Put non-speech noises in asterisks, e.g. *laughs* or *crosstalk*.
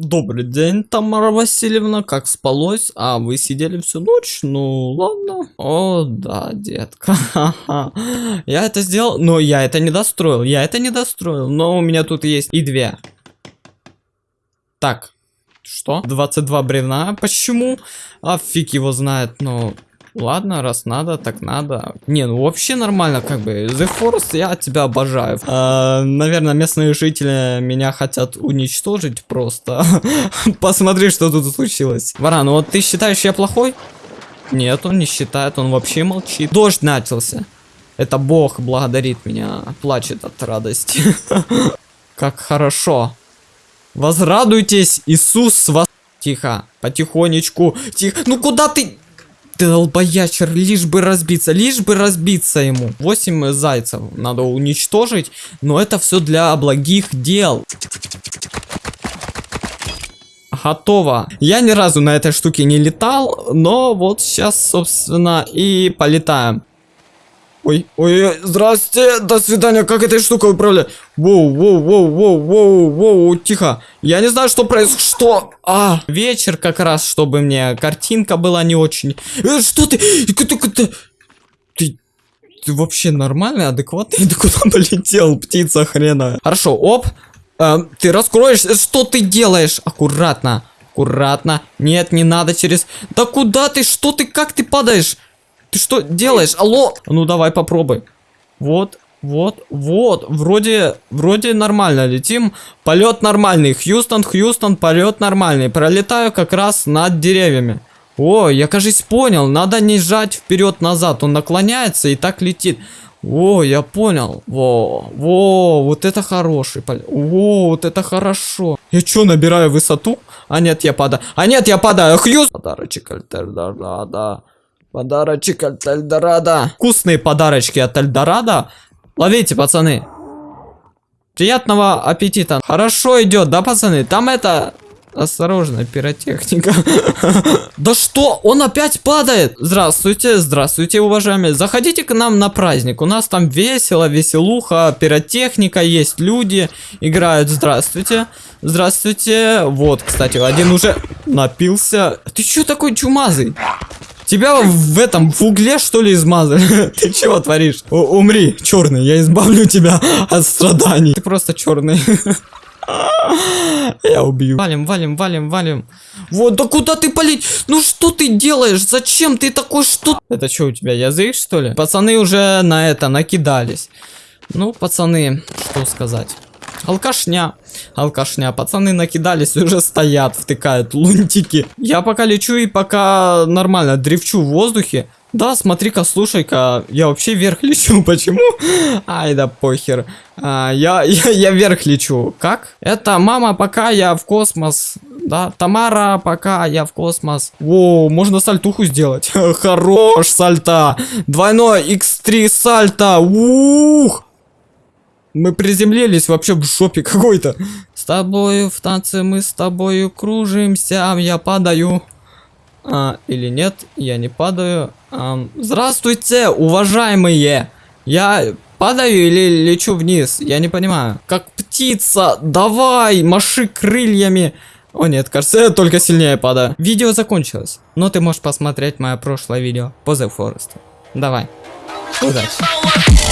Добрый день, Тамара Васильевна, как спалось? А, вы сидели всю ночь? Ну, ладно. О, да, детка. *laughs* Я это сделал, но я это не достроил. Я это не достроил, но у меня тут есть и две. Так, что? 22 бревна. Почему? А фиг его знает, но... Ладно, раз надо, так надо. Не, ну вообще нормально, как бы. The Forest, я тебя обожаю. А, наверное, местные жители меня хотят уничтожить просто. *laughs* Посмотри, что тут случилось. Варан, ну вот ты считаешь, я плохой? Нет, он не считает, он вообще молчит. Дождь начался. Это Бог благодарит меня, плачет от радости. *laughs* Как хорошо. Возрадуйтесь, Иисус вас... Тихо, потихонечку. Тихо. Ну куда ты... Ты лишь бы разбиться, лишь бы разбиться ему. 8 зайцев надо уничтожить, но это все для благих дел. Готово. Я ни разу на этой штуке не летал, но вот сейчас, собственно, и полетаем. Ой, ой, здрасте, до свидания, как этой штукой управлять? Воу, воу, воу, воу, воу, воу, тихо. Я не знаю, что происходит, что? А, вечер как раз, чтобы мне картинка была не очень. Э, что ты? Ты, ты, ты, вообще нормальный, адекватный? *laughs* Ты куда полетел, птица хрена? Хорошо, оп. Э, ты раскроешься, что ты делаешь? Аккуратно, аккуратно. Нет, не надо через... Да куда ты, что ты, как ты падаешь? Ты что делаешь? Алло! Ну давай попробуй. Вот, вот, вот. Вроде, вроде нормально летим. Полет нормальный. Хьюстон, Хьюстон, полет нормальный. Пролетаю как раз над деревьями. О, я, кажется, понял. Надо не сжать вперед-назад. Он наклоняется и так летит. О, я понял. Во, во, вот это хороший полет. О, вот это хорошо. Я что, набираю высоту? А нет, я падаю. А нет, я падаю. Хьюз. Подарочек Альтердорадо. Подарочек от Эльдорадо. Вкусные подарочки от Эльдорадо. Ловите, пацаны. Приятного аппетита. Хорошо идет, да, пацаны? Там это... Осторожно, пиротехника. *laughs* Да что? Он опять падает. Здравствуйте, здравствуйте, уважаемые. Заходите к нам на праздник. У нас там весело, веселуха, пиротехника, есть люди, играют. Здравствуйте. Здравствуйте. Вот, кстати, один уже напился. Ты что такой чумазый? Тебя в этом, в угле, что ли, измазали? *laughs* Ты чего творишь? У умри, черный, я избавлю тебя *laughs* от страданий. Ты просто черный. *laughs* Я убью. Валим, валим, валим, валим. Вот, да куда ты полить? Ну что ты делаешь? Зачем ты такой что? Это что у тебя, язык что ли? Пацаны уже на это накидались. Ну, пацаны, что сказать. Алкашня. Алкашня. Пацаны накидались, уже стоят, втыкают лунтики. Я пока лечу и пока нормально дрифчу в воздухе. Да, смотри-ка, слушай-ка, я вообще вверх лечу, *laughs* почему? Ай, да похер. А, я, *laughs* я, я вверх лечу. Как? Это мама, пока я в космос. Да, Тамара, пока я в космос. Воу, можно сальтуху сделать. *laughs* Хорош, сальта. Двойной x3 сальта. Ух. Мы приземлились вообще в жопе какой-то. С тобою в танце мы с тобою кружимся, я падаю. А, или нет, я не падаю. А, здравствуйте, уважаемые. Я падаю или лечу вниз? Я не понимаю. Как птица, давай, маши крыльями. О нет, кажется, я только сильнее падаю. Видео закончилось, но ты можешь посмотреть мое прошлое видео по The Forest. Давай, удачи.